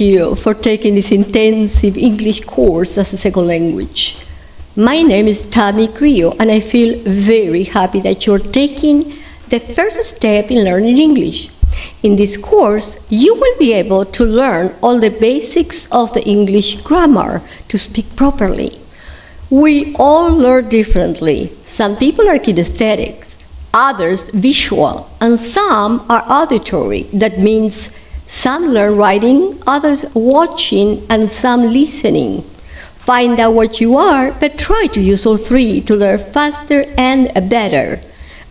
you for taking this intensive English course as a second language. My name is Tammy Creo, and I feel very happy that you're taking the first step in learning English. In this course, you will be able to learn all the basics of the English grammar to speak properly. We all learn differently. Some people are kinesthetics, others visual, and some are auditory. That means some learn writing, others watching, and some listening. Find out what you are, but try to use all three to learn faster and better.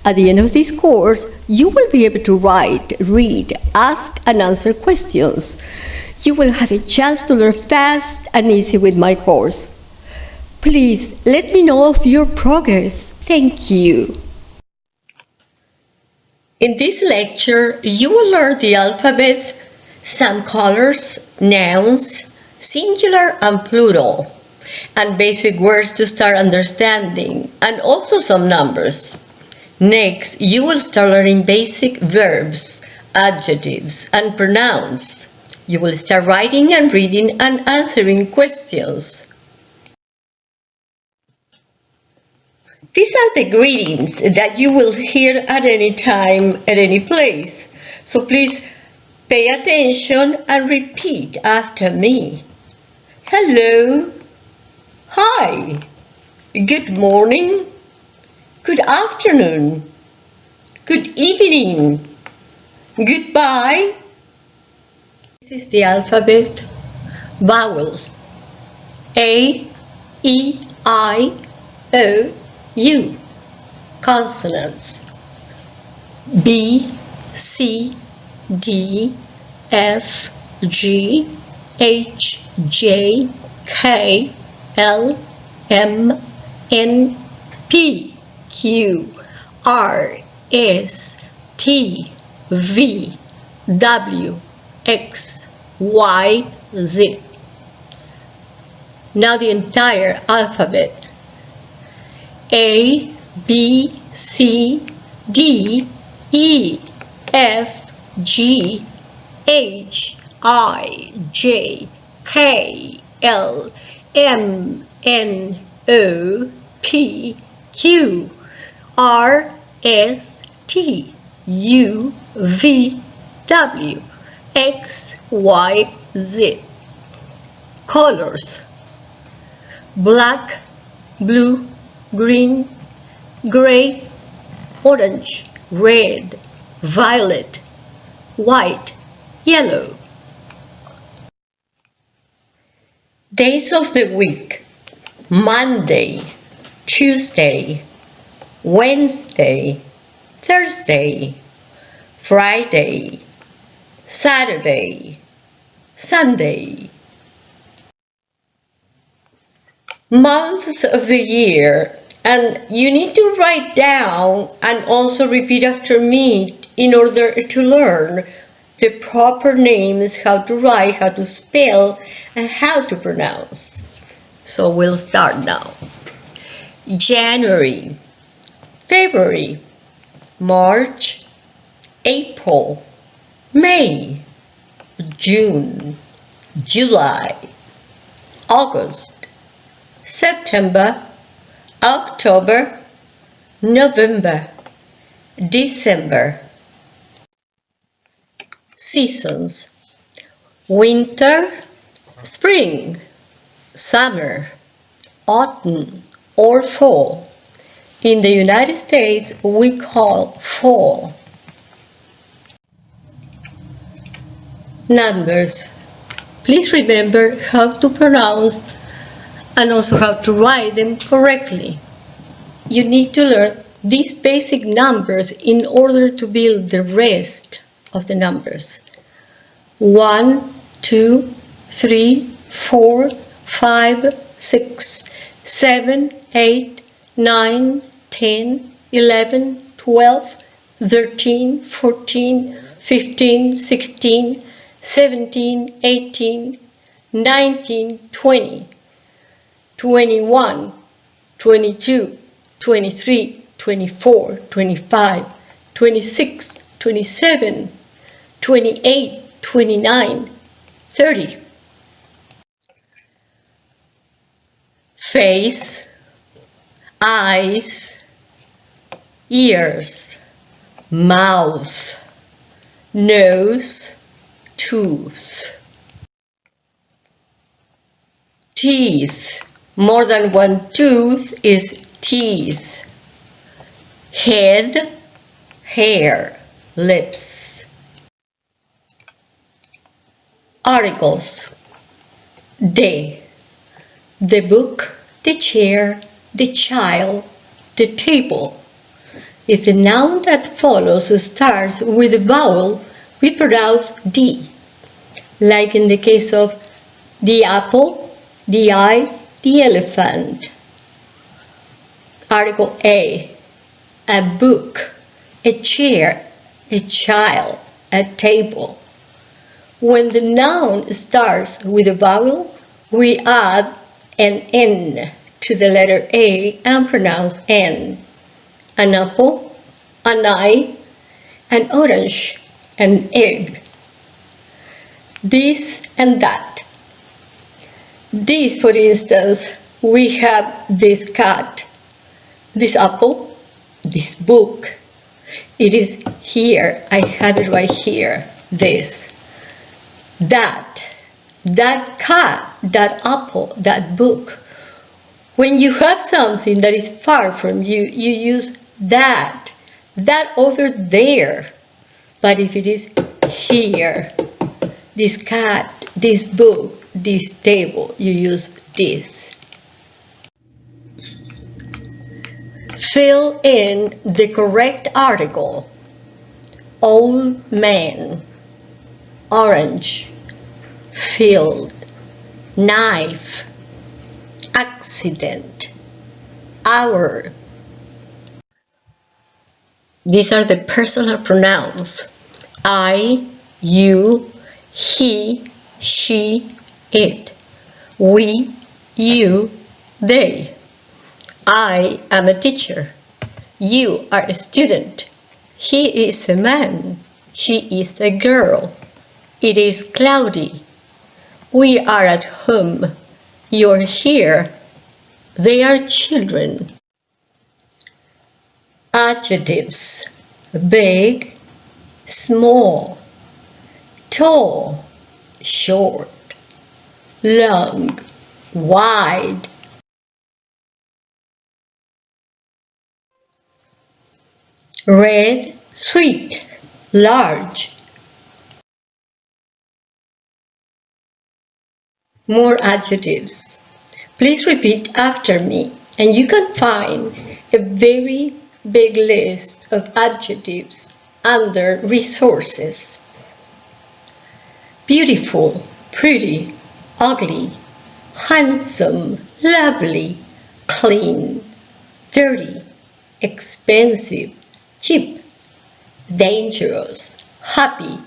At the end of this course, you will be able to write, read, ask, and answer questions. You will have a chance to learn fast and easy with my course. Please let me know of your progress. Thank you. In this lecture, you will learn the alphabet, some colors, nouns, singular and plural, and basic words to start understanding, and also some numbers. Next, you will start learning basic verbs, adjectives, and pronouns. You will start writing and reading and answering questions. These are the greetings that you will hear at any time, at any place. So please pay attention and repeat after me. Hello. Hi. Good morning. Good afternoon. Good evening. Goodbye. This is the alphabet. Vowels. A, E, I, O, U. Consonants. B, C, D, F, G, H, J, K, L, M, N, P, Q, R, S, T, V, W, X, Y, Z. Now the entire alphabet. A, B, C, D, E, F, G, H, I, J, K, L, M, N, O, P, Q, R, S, T, U, V, W, X, Y, Z. Colors black, blue, green, gray, orange, red, violet, white, yellow. Days of the week Monday, Tuesday, Wednesday, Thursday, Friday, Saturday, Sunday. Months of the year and you need to write down and also repeat after me in order to learn the proper names, how to write, how to spell, and how to pronounce. So we'll start now. January, February, March, April, May, June, July, August, September, October, November, December. Seasons Winter, Spring, Summer, Autumn, or Fall. In the United States, we call fall. Numbers. Please remember how to pronounce and also how to write them correctly. You need to learn these basic numbers in order to build the rest of the numbers. 1, 2, 3, 4, 5, 6, 7, 8, 9, 10, 11, 12, 13, 14, 15, 16, 17, 18, 19, 20. 21, 22, 23, 24, 25, 26, 27, 28, 29, 30. Face, eyes, ears, mouth, nose, tooth. Teeth. More than one tooth is teeth. Head, hair, lips. Articles. The. The book, the chair, the child, the table. If the noun that follows starts with a vowel, we pronounce D, like in the case of the apple, the eye, the elephant. Article A, a book, a chair, a child, a table. When the noun starts with a vowel, we add an N to the letter A and pronounce N. An apple, an eye, an orange, an egg. This and that. This, for instance, we have this cat, this apple, this book. It is here, I have it right here, this. That, that cat, that apple, that book. When you have something that is far from you, you use that, that over there. But if it is here, this cat, this book, this table, you use this. Fill in the correct article. Old man, orange, field, knife, accident, hour. These are the personal pronouns. I, you, he, she, it. We, you, they. I am a teacher. You are a student. He is a man. She is a girl. It is cloudy. We are at home. You're here. They are children. Adjectives. Big, small, tall, short, long, wide. Red, sweet, large. More adjectives. Please repeat after me and you can find a very big list of adjectives under resources. Beautiful, pretty, ugly, handsome, lovely, clean, dirty, expensive, cheap, dangerous, happy,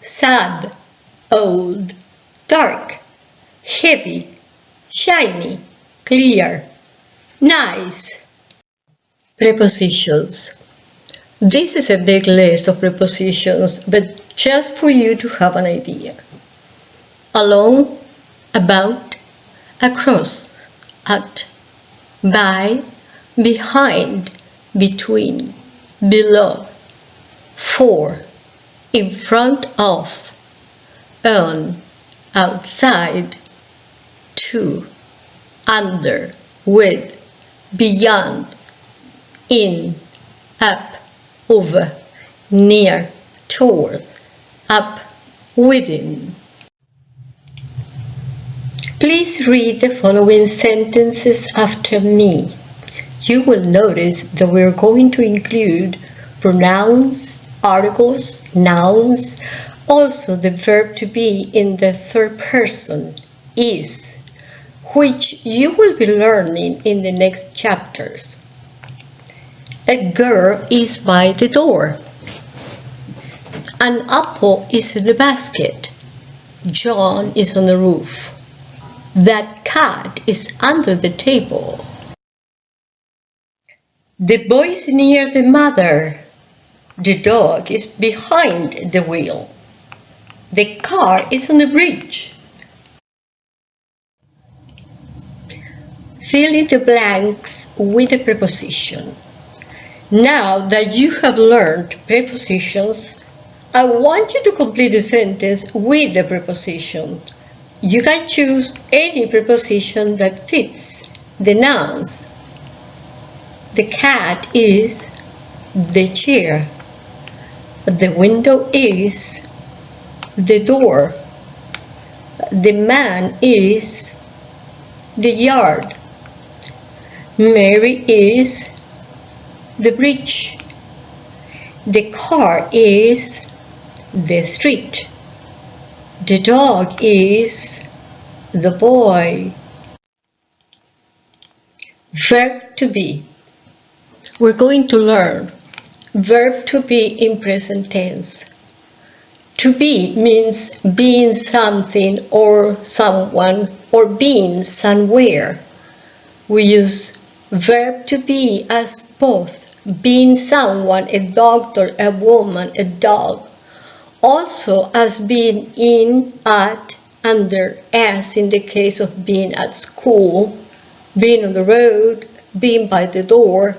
sad, old, dark, heavy, shiny, clear, nice. Prepositions. This is a big list of prepositions, but just for you to have an idea. Along, about, across, at, by, behind, between, below, for, in front of, on, outside, to, under, with, beyond, in, up, over, near, toward, up, within. Please read the following sentences after me. You will notice that we're going to include pronouns, articles, nouns, also the verb to be in the third person, is, which you will be learning in the next chapters. A girl is by the door. An apple is in the basket. John is on the roof. That cat is under the table. The boy is near the mother. The dog is behind the wheel. The car is on the bridge. Fill in the blanks with a preposition. Now that you have learned prepositions, I want you to complete the sentence with the preposition. You can choose any preposition that fits the nouns. The cat is the chair. The window is the door. The man is the yard. Mary is the bridge. The car is the street. The dog is the boy. Verb to be. We're going to learn verb to be in present tense. To be means being something or someone or being somewhere. We use verb to be as both being someone, a doctor, a woman, a dog. Also as being in, at, under, as in the case of being at school, being on the road, being by the door.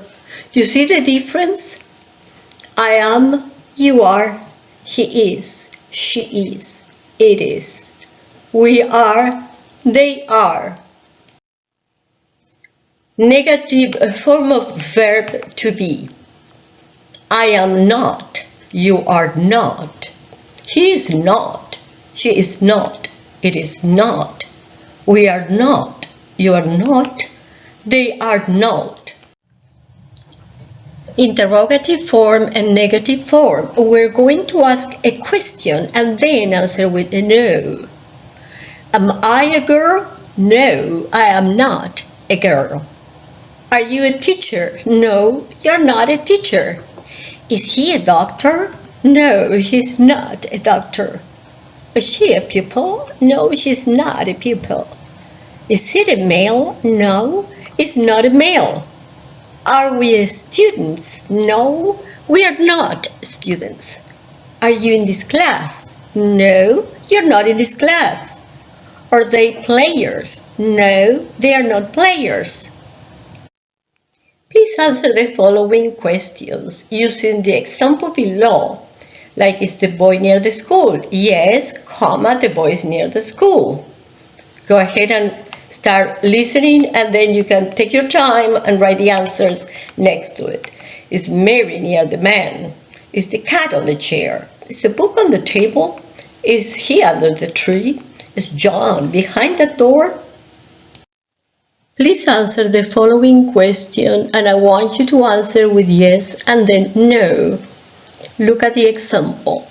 You see the difference? I am, you are, he is, she is, it is. We are, they are. Negative form of verb to be. I am not, you are not. He is not, she is not, it is not. We are not, you are not, they are not. Interrogative form and negative form. We're going to ask a question and then answer with a no. Am I a girl? No, I am not a girl. Are you a teacher? No, you're not a teacher. Is he a doctor? No, he's not a doctor. Is she a pupil? No, she's not a pupil. Is it a male? No, it's not a male. Are we students? No, we are not students. Are you in this class? No, you're not in this class. Are they players? No, they are not players. Please answer the following questions using the example below. Like, is the boy near the school? Yes, comma, the boy is near the school. Go ahead and start listening and then you can take your time and write the answers next to it. Is Mary near the man? Is the cat on the chair? Is the book on the table? Is he under the tree? Is John behind the door? Please answer the following question and I want you to answer with yes and then no. Look at the example.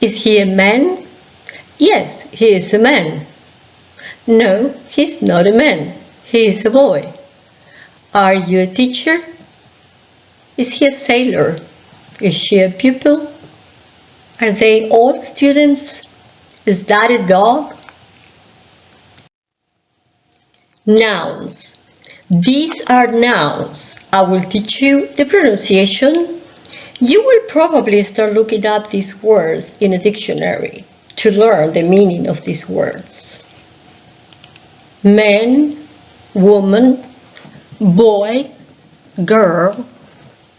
Is he a man? Yes, he is a man. No, he's not a man. He is a boy. Are you a teacher? Is he a sailor? Is she a pupil? Are they all students? Is that a dog? Nouns. These are nouns. I will teach you the pronunciation. You will probably start looking up these words in a dictionary to learn the meaning of these words. Man, woman, boy, girl,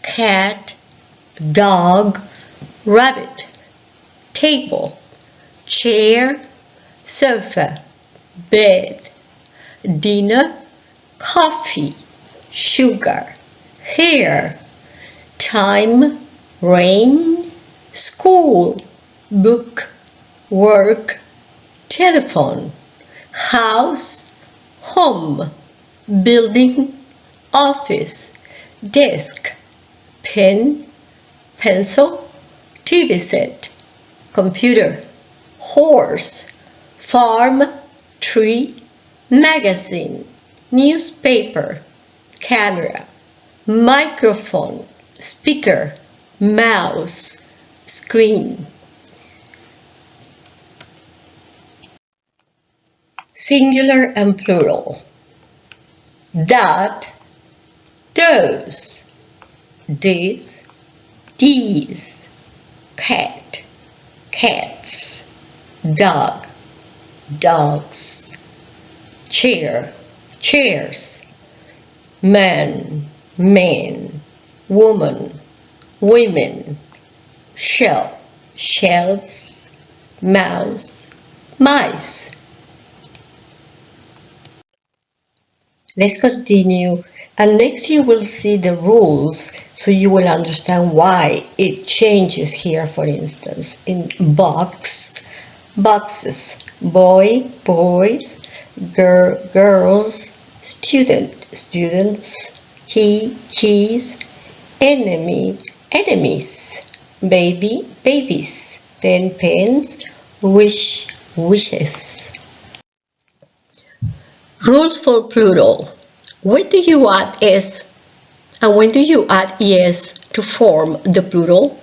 cat, dog, rabbit, table, chair, sofa, bed, dinner, coffee, sugar, hair, time, rain, school, book, work, telephone, house, home, building, office, desk, pen, pencil, TV set, computer, horse, farm, tree, magazine, newspaper, camera, microphone, speaker, mouse, screen. Singular and plural. That, those, this, these, cat, cats, dog, dogs, chair, chairs, man, men, woman, women, shelf, shelves, mouse, mice. Let's continue. And next you will see the rules so you will understand why it changes here for instance in box boxes. Boy boys girl girls student students key keys enemy enemies baby babies pen pens wish wishes rules for plural when do you add s and when do you add es to form the plural?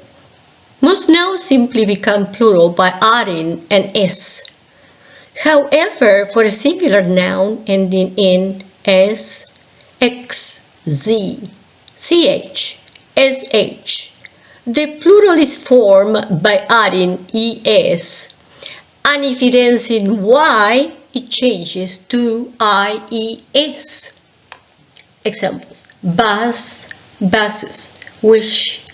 Most nouns simply become plural by adding an s. However, for a singular noun ending in s, x, z, ch, sh, the plural is formed by adding es, and if it ends in y, it changes to ies. Examples. Bus, buses. Wish,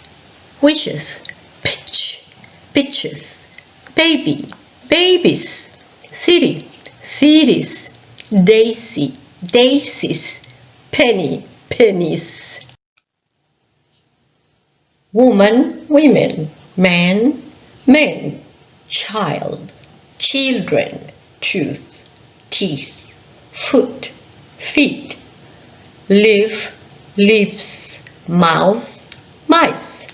wishes. Pitch, pitches. Baby, babies. City, cities. Daisy, daisies. Penny, pennies. Woman, women. Man, men. Child, children. Tooth, teeth. Foot, feet leaf, leaves, mouse, mice,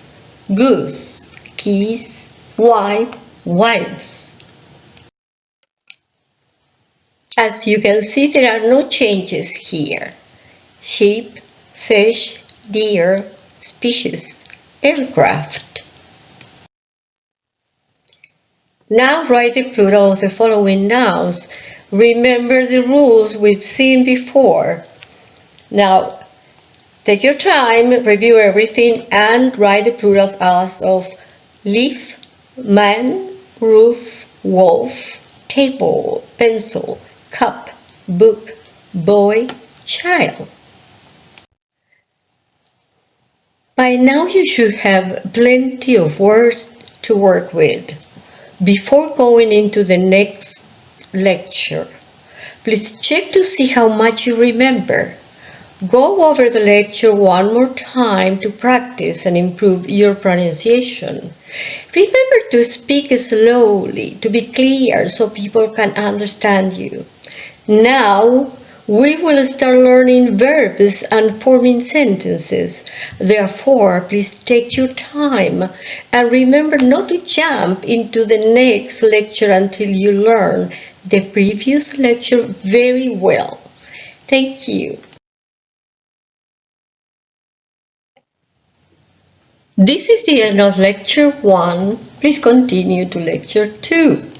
goose, geese, wife, wives. As you can see, there are no changes here. Sheep, fish, deer, species, aircraft. Now write the plural of the following nouns. Remember the rules we've seen before. Now, take your time, review everything, and write the plurals as of leaf, man, roof, wolf, table, pencil, cup, book, boy, child. By now you should have plenty of words to work with. Before going into the next lecture, please check to see how much you remember. Go over the lecture one more time to practice and improve your pronunciation. Remember to speak slowly, to be clear so people can understand you. Now, we will start learning verbs and forming sentences. Therefore, please take your time and remember not to jump into the next lecture until you learn the previous lecture very well. Thank you. This is the end of lecture 1. Please continue to lecture 2.